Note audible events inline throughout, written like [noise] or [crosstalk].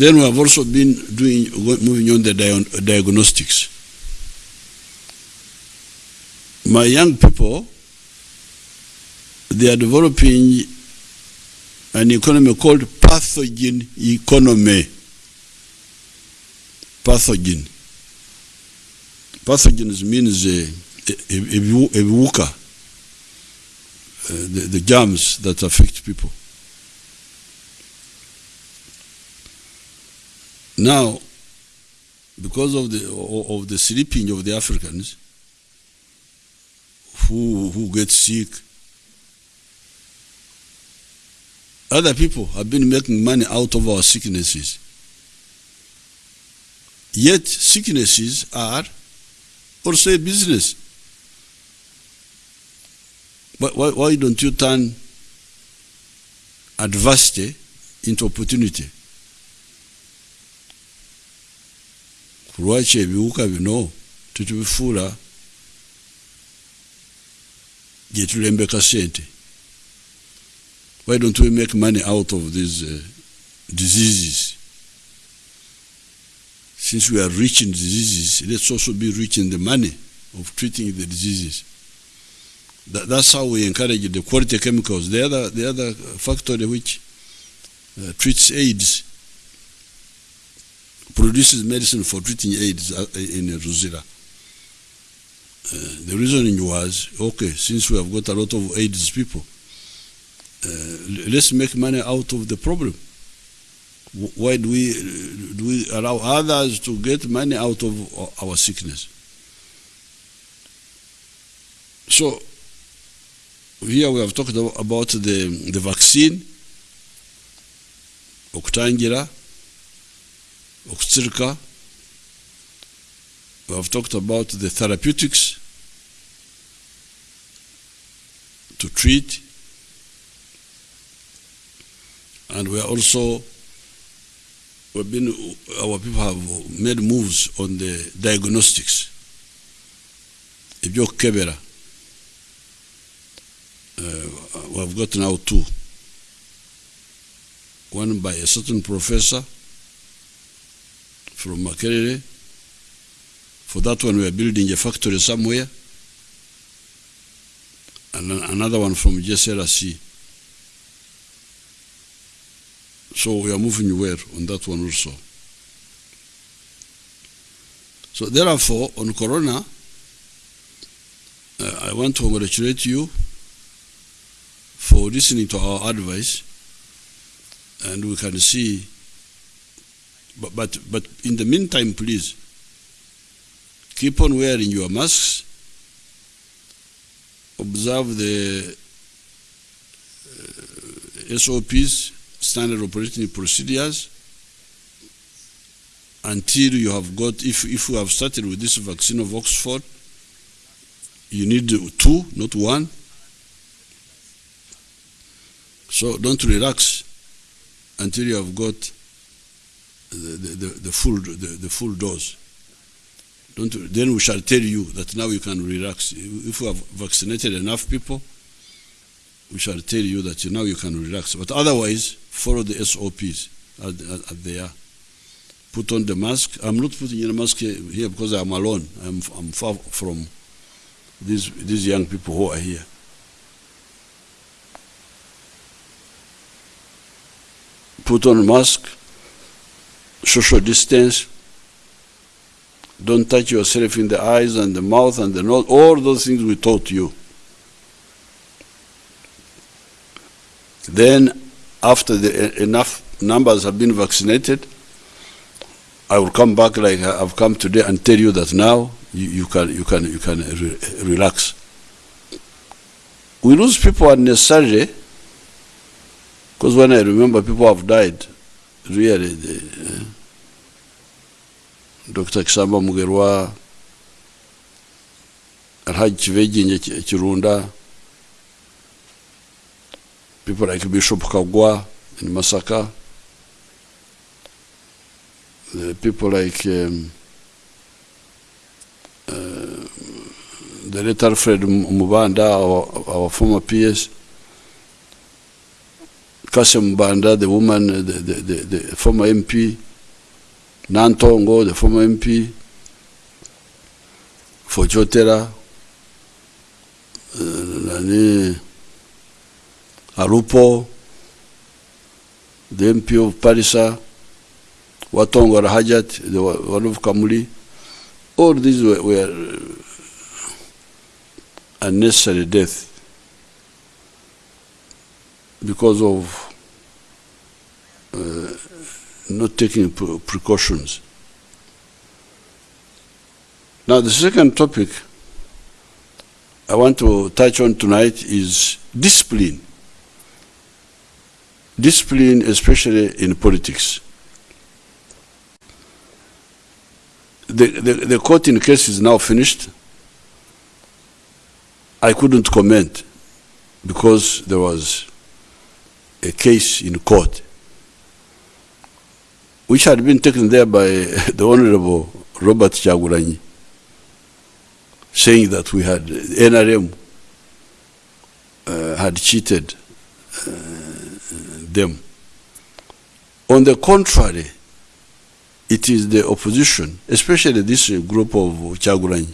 Then we have also been doing moving on the dia- diagnostics. My young people, they are developing an economy called pathogen economy. Pathogen. Pathogens means uh, ebi- ebiwuka, uh, the, the germs that affect people. Now, because of the of the sleeping of the Africans, who who get sick, other people have been making money out of our sicknesses. Yet sicknesses are also a business. Why, why, why don't you turn adversity into opportunity? Lwaki ebiwuka bino tetubifuula gye sente why don't we make money out of these uh, diseases? Since we are rich in diseases let's also be rich in the money of treating the diseases. That, that's how we encourage the quality chemicals. The other, the other factory which uh, treats AIDS produces medicine for treating AIDS uh, in Ruzira. Uh, the reasoning was okay, since we have got a lot of AIDS people, uh, let's make money out of the problem. Why do we, do we allow others to get money out of our sickness? So, here we have talked about the, the vaccine, okutangira okutsirika we have talked about the therapeutics to treat and we are also we've been our people have made moves on the diagnostics. Ebyokukebera uh, we have got now two. One by a certain professor from Makerere. For that one, we are building a factory somewhere. And another one from JSLC. So we are moving well on that one also. So therefore, on Corona, uh, I want to congratulate you for listening to our advice, and we can see but, but, but in the meantime, please keep on wearing your masks, observe the uh, SOPs, standard operating procedures, until you have got, if, if you have started with this vaccine of Oxford, you need two, not one. So don't relax until you have got the, the, the full the, the full dose. Don't, then we shall tell you that now you can relax. If we have vaccinated enough people, we shall tell you that now you can relax. But otherwise, follow the SOPs as, as, they are. Put on the mask. I'm not putting in a mask here, because I'm alone. I'm, I'm far from these, these young people who are here. Put on mask social distance. Don't touch yourself in the eyes and the mouth and the nose. All those things we taught you. Then, after the, enough numbers have been vaccinated, I will come back like I've come today and tell you that now you, you can you can you can re- relax. We lose people unnecessarily because when I remember people have died really the, uh, Dr. Kisamba Mugerwa Alhaji kiveginge Chirunda people like Bishop Kagwa in Masaka the people like um, uh, the late Alfred Mubanda our, our former PS kasem mubanda the woman, the, the, the, the former MP, Nantongo, the former MP, for Chotera, uh, nani, Arupo, the MP of Parisa, Watongo Rahajat, the one of Kamuli, all these were, were unnecessary death because of uh, not taking pre- precautions. Now, the second topic I want to touch on tonight is discipline. Discipline, especially in politics. The, the, the courting case is now finished. I couldn't comment because there was a case in court which had been taken there by [laughs] the Honorable Robert Kyagulanyi, saying that we had NRM uh, had cheated uh, them. On the contrary, it is the opposition, especially this group of Kyagulanyi,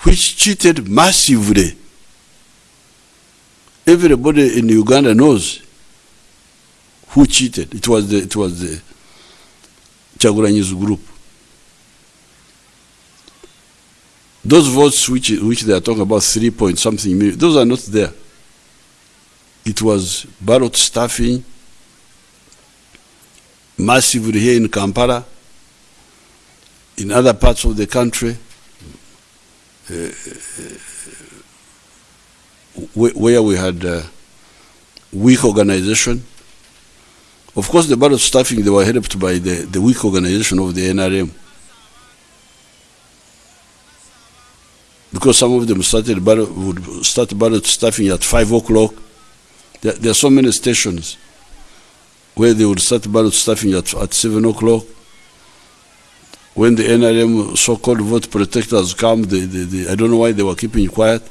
which cheated massively. Everybody in Uganda knows who cheated. It was the it was the Kyagulanyi's group. Those votes which which they are talking about three point something million, those are not there. It was ballot stuffing massively here in Kampala, in other parts of the country, uh, where, where we had uh, weak organization. Of course, the ballot staffing, they were helped by the, the weak organization of the NRM. Because some of them started ballot, would start ballot staffing at 5 o'clock. There, there are so many stations where they would start ballot staffing at, at 7 o'clock. When the NRM so-called vote protectors come, they, they, they, I don't know why they were keeping quiet.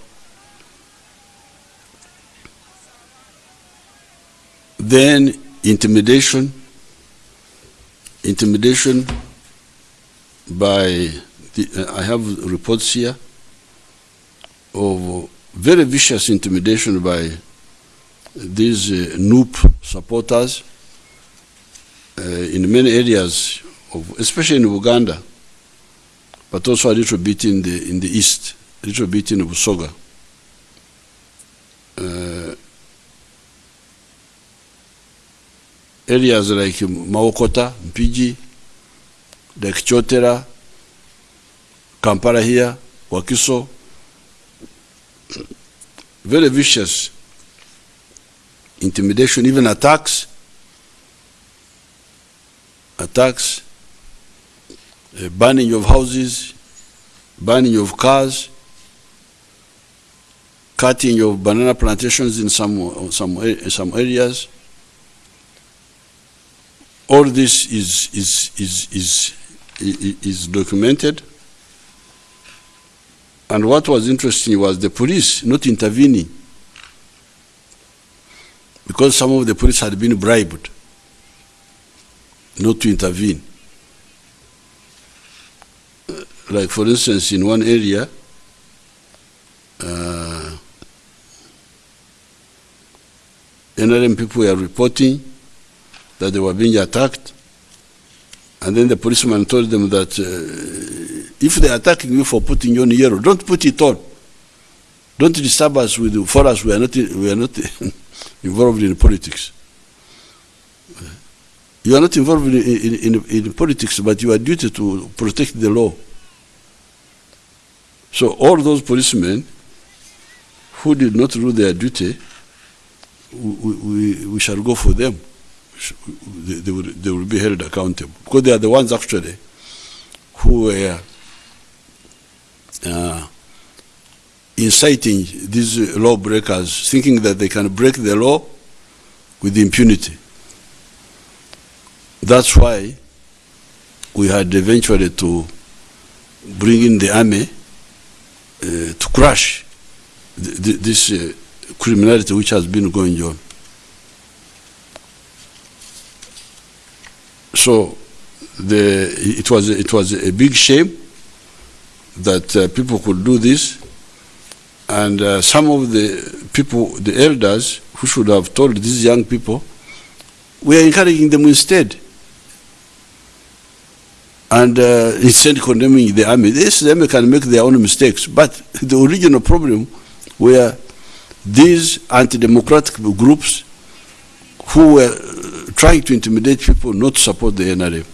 Then intimidation, intimidation by, the, uh, I have reports here of very vicious intimidation by these uh, NUP supporters uh, in many areas, of, especially in Uganda, but also a little bit in the, in the east, a little bit in Busoga. Uh, areas like Mawokota, Mpigi, like Kyotera, Kampala here, Wakiso, very vicious intimidation, even attacks, attacks, uh, burning of houses, burning of cars, cutting of banana plantations in some some some areas. All this is is is is is documented. And what was interesting was the police not intervening because some of the police had been bribed not to intervene. Uh, like, for instance, in one area, uh, NRM people were reporting that they were being attacked, and then the policeman told them that uh, if they are attacking you for putting you on yellow, don't put it on. Don't disturb us with for us. We are not we are not [laughs] involved in politics. You are not involved in, in, in, in politics, but you are duty to protect the law. So all those policemen who did not do their duty, we, we, we shall go for them. They, they, will, they will be held accountable because they are the ones actually who were uh, inciting these lawbreakers, thinking that they can break the law with impunity. That's why we had eventually to bring in the army uh, to crush th th this uh, criminality which has been going on. So the, it, was, it was a big shame that uh, people could do this. And uh, some of the people, the elders, who should have told these young people, we are encouraging them instead. And uh, instead condemning the army. Yes, the army can make their own mistakes, but [laughs] the original problem were these anti-democratic groups who were trying to intimidate people not to support the NRM.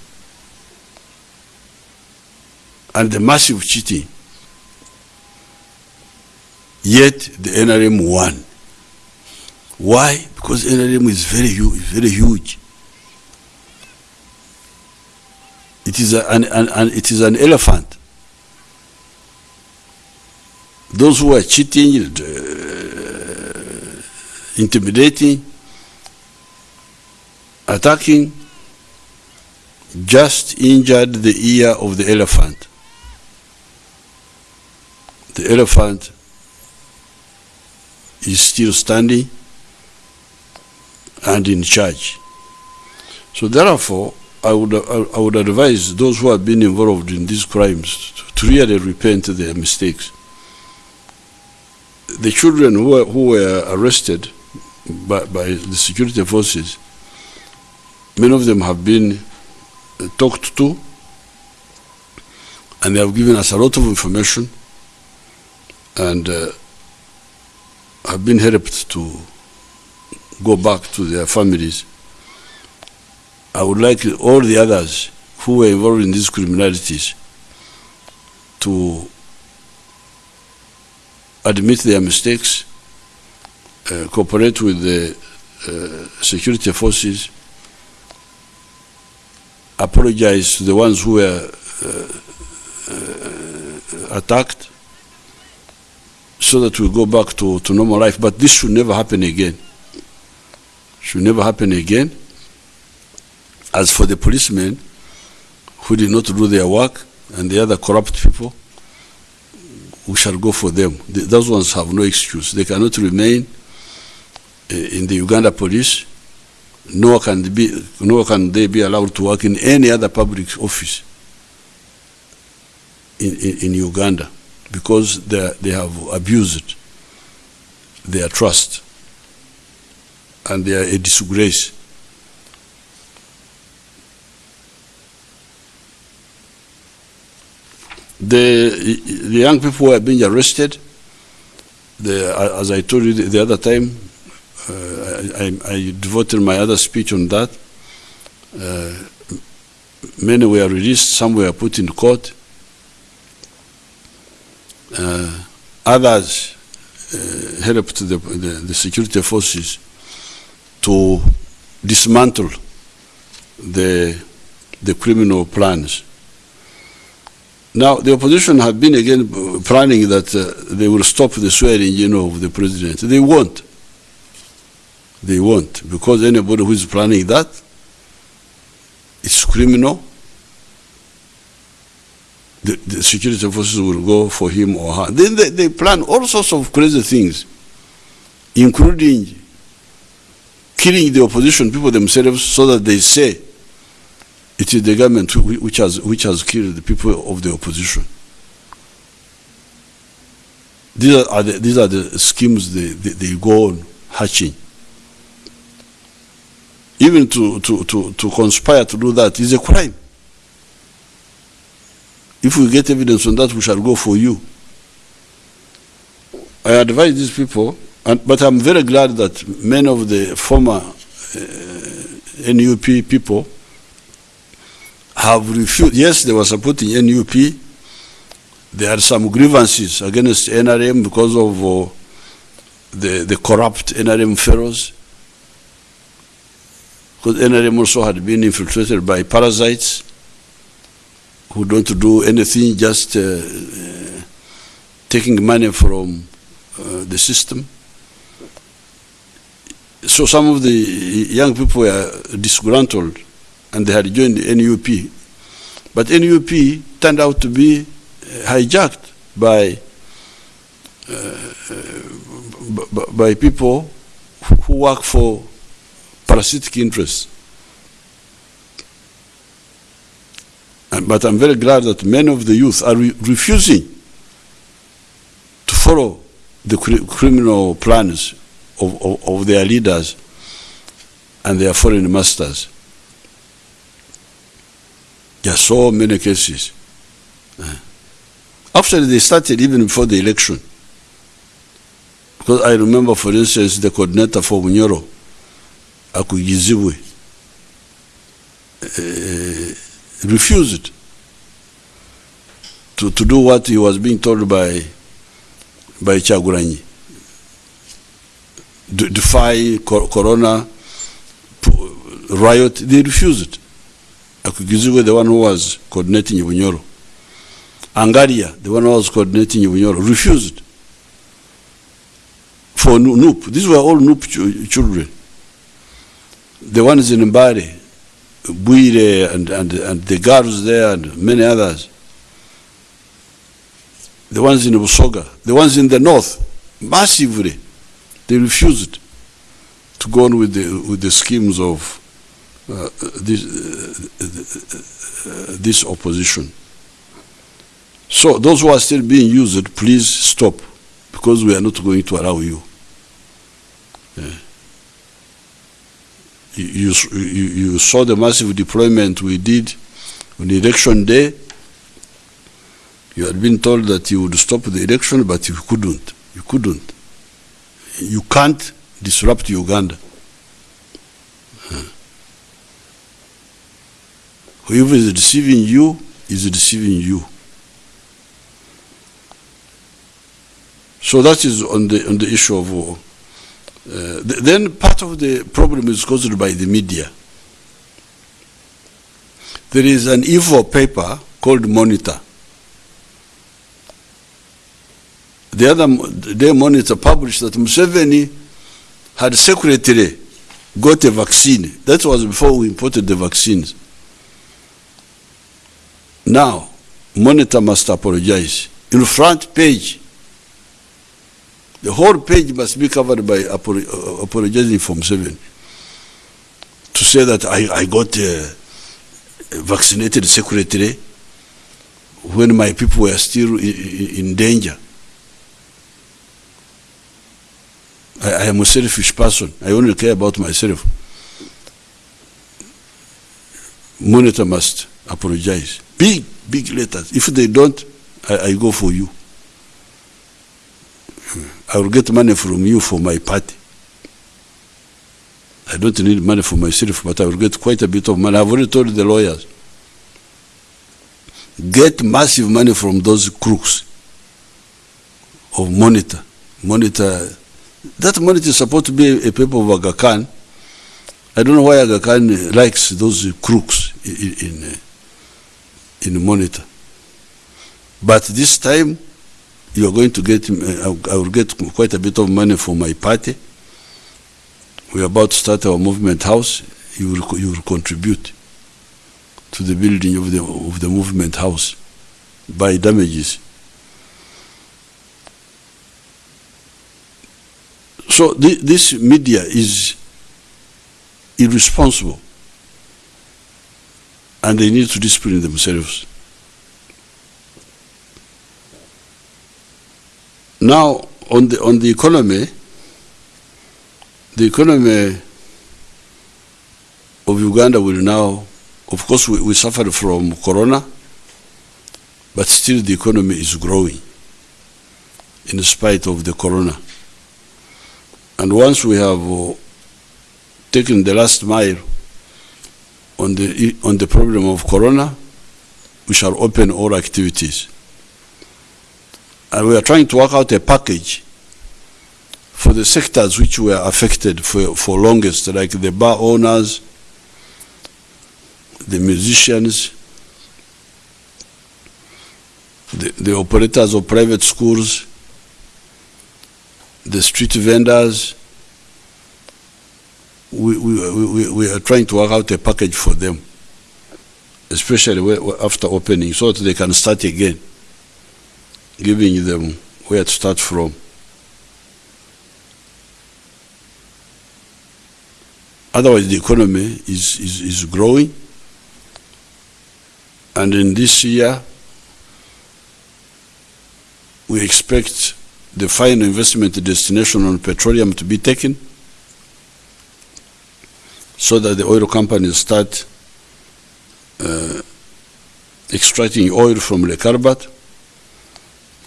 And the massive cheating. Yet the NRM won. Why? Because NRM is very huge, very huge. It is, a, an, an, an, it is an elephant. Those who are cheating, uh, intimidating, attacking, just injured the ear of the elephant. The elephant is still standing and in charge. So therefore, I would, I would advise those who have been involved in these crimes to really repent their mistakes. The children who were, who were arrested by, by the security forces, many of them have been talked to and they have given us a lot of information and uh, have been helped to go back to their families. I would like all the others who were involved in these criminalities to admit their mistakes, uh, cooperate with the uh, security forces, apologize to the ones who were uh, attacked, so that we go back to, to normal life. But this should never happen again. Should never happen again. As for the policemen who did not do their work and the other corrupt people, we shall go for them. The, those ones have no excuse. They cannot remain uh, in the Uganda police, nor can, be, nor can they be allowed to work in any other public office in, in, in Uganda because they, they have abused their trust and they are a disgrace. The, the young people who are being arrested, the, as I told you the other time, uh, I, I, devoted my other speech on that. Uh, many were released, some were put in court. Uh, others helped the, the, the, security forces to dismantle the, the criminal plans. Now, the opposition have been again planning that uh, they will stop the swearing you know, of the president. They won't. They won't, because anybody who is planning that is criminal the, the, security forces will go for him or her. Then they, they, plan all sorts of crazy things, including killing the opposition people themselves so that they say it is the government which has, which has killed the people of the opposition. These are, the, these are the schemes they, they, they go on hatching. Even to, to, to, to conspire to do that is a crime. If we get evidence on that, we shall go for you. I advise these people, and, but I'm very glad that many of the former uh, NUP people have refused. Yes, they were supporting NUP. There are some grievances against NRM because of uh, the, the corrupt NRM fellows. Because NRM also had been infiltrated by parasites who don't do anything, just uh, uh, taking money from uh, the system. So some of the young people were disgruntled and they had joined the NUP. But NUP turned out to be hijacked by, uh, by people who work for parasitic interests. But I'm very glad that many of the youth are re- refusing to follow the cri- criminal plans of, of, of their leaders and their foreign masters. There are so many cases. Uh, Actually, they started even before the election. Because I remember, for instance, the coordinator for Bunyoro, Akugizibwe, uh, refused to, to do what he was being told by, by Chaguranyi. Defy cor- corona riot, they refused. Akugizibwe, the one who was coordinating Bunyoro. Angaria, the one who was coordinating Bunyoro, refused for Noop. These were all NUP ch- children. The ones in Mbare, Buire, and, and, and the girls there, and many others. The ones in Busoga, the ones in the north, massively, they refused to go on with the, with the schemes of uh, this, uh, this opposition. So those who are still being used, please stop, because we are not going to allow you. Yeah. You, you, you saw the massive deployment we did on election day. You had been told that you would stop the election, but you couldn't. You couldn't. You can't disrupt Uganda. Whoever is deceiving you is deceiving you. So that is on the on the issue of war. Uh, th- then part of the problem is caused by the media. There is an evil paper called Monitor. The other day Monitor published that Museveni had secretly got a vaccine. That was before we imported the vaccines. Now, Monitor must apologize. In front page, the whole page must be covered by uh, apologizing from seven. To say that I, I got uh, vaccinated secretary when my people were still in, in danger. I, I am a selfish person. I only care about myself. Monitor must apologize. Big, big letters. If they don't, I, I go for you. I will get money from you for my party. I don't need money for myself, but I will get quite a bit of money. I've already told the lawyers. Get massive money from those crooks of monitor. Monitor. That monitor is supposed to be a, paper of Aga Khan. I don't know why Aga Khan likes those crooks in, in, in monitor. But this time, you are going to get, I will get quite a bit of money for my party. We are about to start our movement house. You will, you will contribute to the building of the, of the movement house by damages. So thi- this media is irresponsible and they need to discipline themselves. Now, on the, on the economy, the economy of Uganda will now, of course, we, we suffered from corona, but still the economy is growing in spite of the corona. And once we have uh, taken the last mile on the, on the problem of corona, we shall open all activities. And we are trying to work out a package for the sectors which were affected for, for longest, like the bar owners, the musicians, the, the operators of private schools, the street vendors. We, we, we, we are trying to work out a package for them, especially after opening, so that they can start again, giving them where to start from. Otherwise, the economy is, is, is growing And in this year, we expect the final investment destination on petroleum to be taken so that the oil companies start uh, extracting oil from the Karbat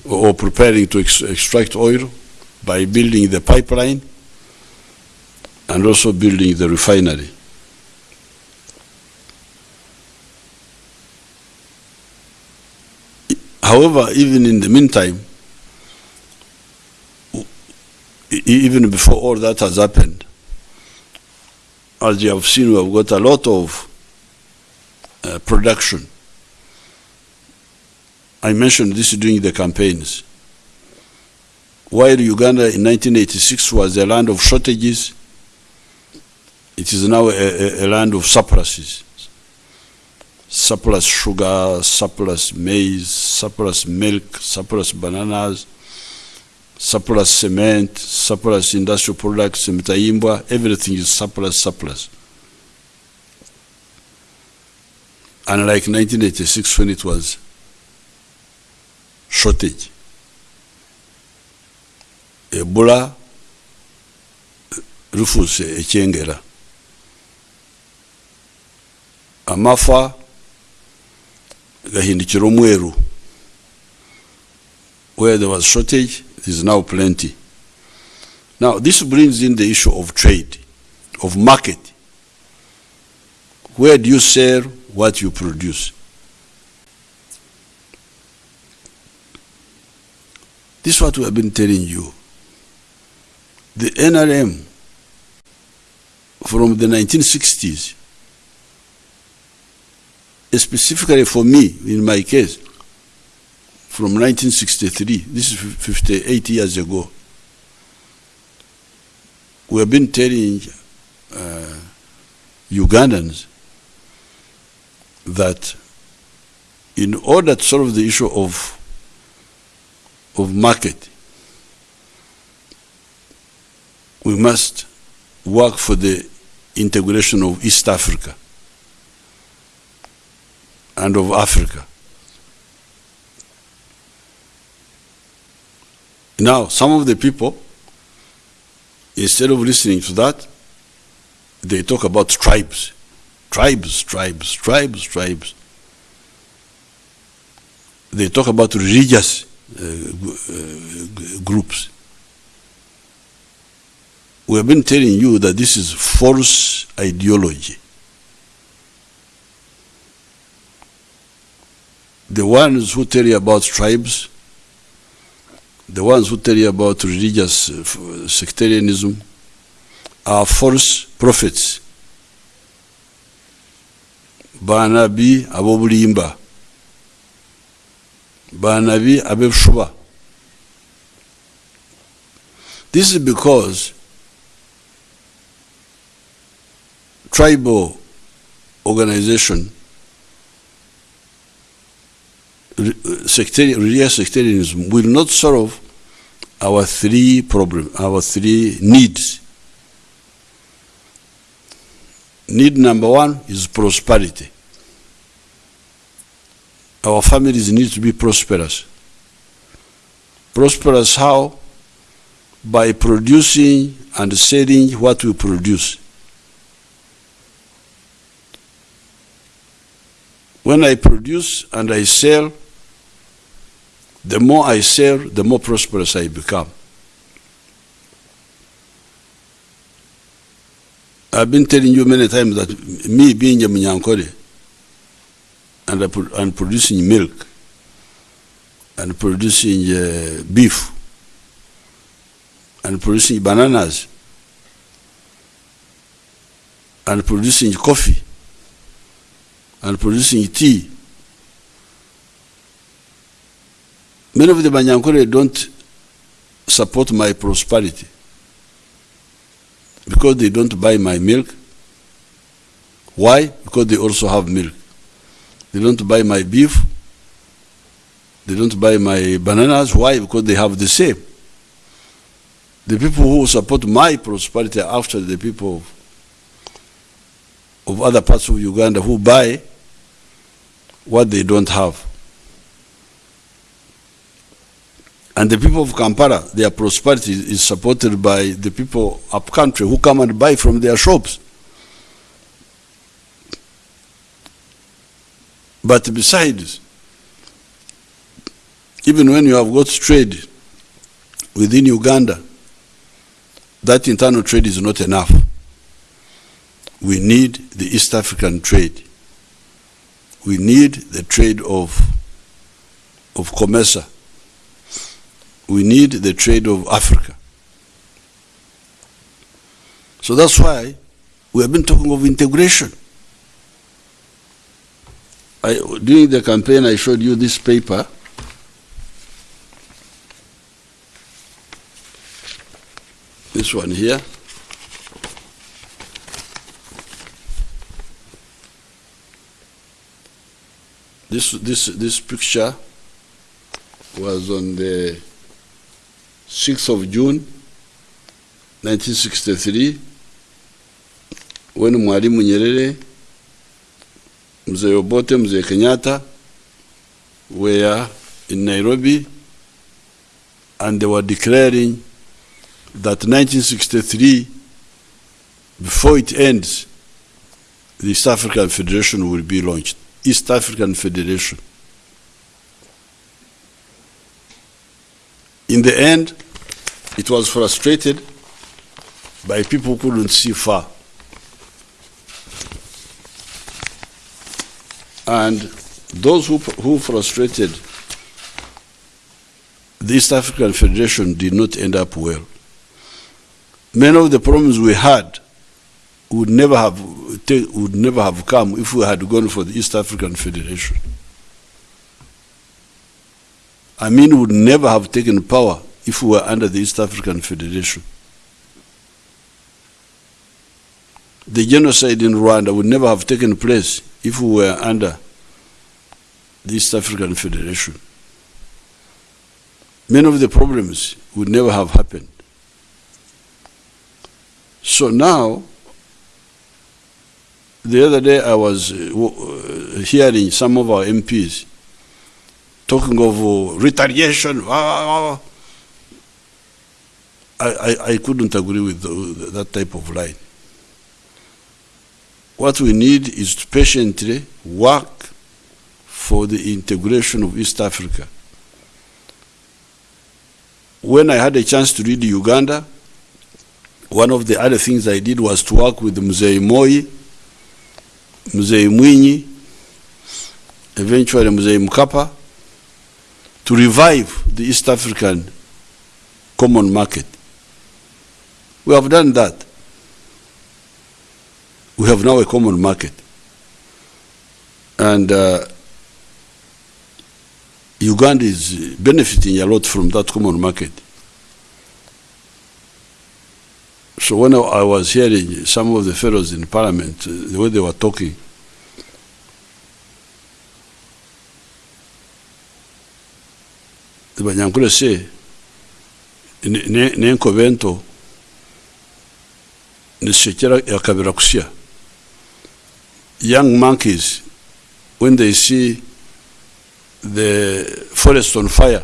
or preparing to ex- extract oil by building the pipeline and also building the refinery. However, even in the meantime, even before all that has happened, as you have seen, we have got a lot of uh, production. I mentioned this during the campaigns. While Uganda in 1986 was a land of shortages, it is now a, a, a land of surpluses. Surplus sugar, surplus maize, surplus milk, surplus bananas, surplus cement, surplus industrial products, mtaimbwa, everything is surplus, surplus. Unlike 1986 when it was shortage. Ebola rufuse ekyengera. Amafa gahindukira omweru. Where there was shortage, there is now plenty. Now, this brings in the issue of trade, of market. Where do you sell what you produce? This is what we have been telling you. The NRM from the 1960s, specifically for me, in my case, from 1963, this is 58 years ago, we have been telling uh, Ugandans that in order to solve the issue of of market, we must work for the integration of East Africa and of Africa. Now, some of the people, instead of listening to that, they talk about tribes. Tribes, tribes, tribes, tribes. They talk about religious groups. We have been telling you that this is false ideology. The ones who tell you about tribes, the ones who tell you about religious uh, sectarianism, are false prophets. Banabi abobulimba. Banabi abebshuba. This is because tribal organization, sectarian, religious sectarianism will not solve our three problems, our three needs. Need number one is prosperity. Our families need to be prosperous. Prosperous how? By producing and selling what we produce. When I produce and I sell, the more I sell, the more prosperous I become. I've been telling you many times that me being a Munyankore and, and producing milk and producing uh, beef and producing bananas and producing coffee and producing tea. Many of the Banyankore don't support my prosperity because they don't buy my milk. Why? Because they also have milk. They don't buy my beef. They don't buy my bananas. Why? Because they have the same. The people who support my prosperity are after the people of, of other parts of Uganda who buy what they don't have. And the people of Kampala, their prosperity is supported by the people up country who come and buy from their shops. But besides, even when you have got trade within Uganda, that internal trade is not enough. We need the East African trade. We need the trade of, of COMESA. We need the trade of Africa. So that's why we have been talking of integration. I, during the campaign, I showed you this paper. This one here. This, this, this picture was on the 6th of June 1963 when Mwalimu Nyerere, Mzee Obote, Mzee Kenyatta were in Nairobi and they were declaring that 1963, before it ends, the East African Federation will be launched. East African Federation. In the end, it was frustrated by people who couldn't see far. And those who, who frustrated the East African Federation did not end up well. Many of the problems we had would never have would never have come if we had gone for the East African Federation. I mean, would never have taken power if we were under the East African Federation. The genocide in Rwanda would never have taken place if we were under the East African Federation. Many of the problems would never have happened. So now, the other day I was uh, uh hearing some of our MPs talking of uh, retaliation. Ah, ah, ah, I, I, I couldn't agree with that type of line. What we need is to patiently work for the integration of East Africa. When I had a chance to read Uganda, one of the other things I did was to work with Mzee Moi, Mzee Mwinyi, eventually Mzee Mkapa, to revive the East African common market. We have done that. We have now a common market. And uh, Uganda is benefiting a lot from that common market. So when I was hearing some of the fellows in parliament, uh, the way they were talking, the Banyankule say, nenko bento, nisekera yakabira kusya young monkeys when they see the forest on fire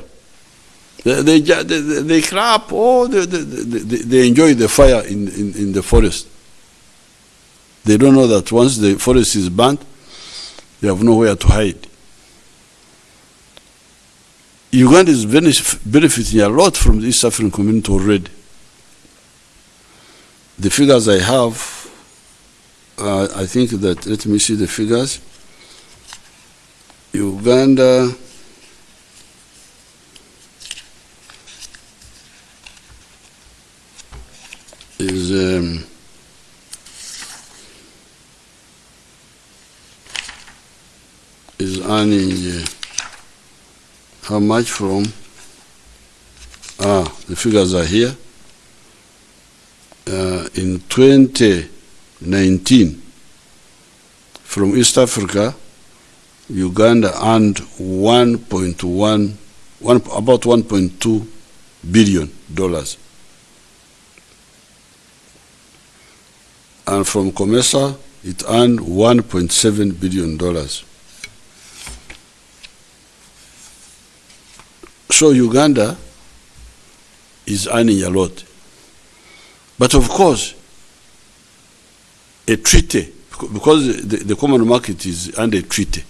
they, they, they, they clap oh they, they, they, enjoy the fire in, in, in the forest they don't know that once the forest is burnt they have nowhere to hide Uganda is benefiting a lot from the East African community already. The figures I have, uh, I think that, let me see the figures. Uganda, is um, is earning uh, how much from? Ah the figures are here. Uh, in 19 from East Africa, Uganda earned 1.1, one, about 1.2 billion dollars. And from COMESA, it earned 1.7 billion dollars. So Uganda is earning a lot. But of course, a treaty, because the, the common market is under a treaty,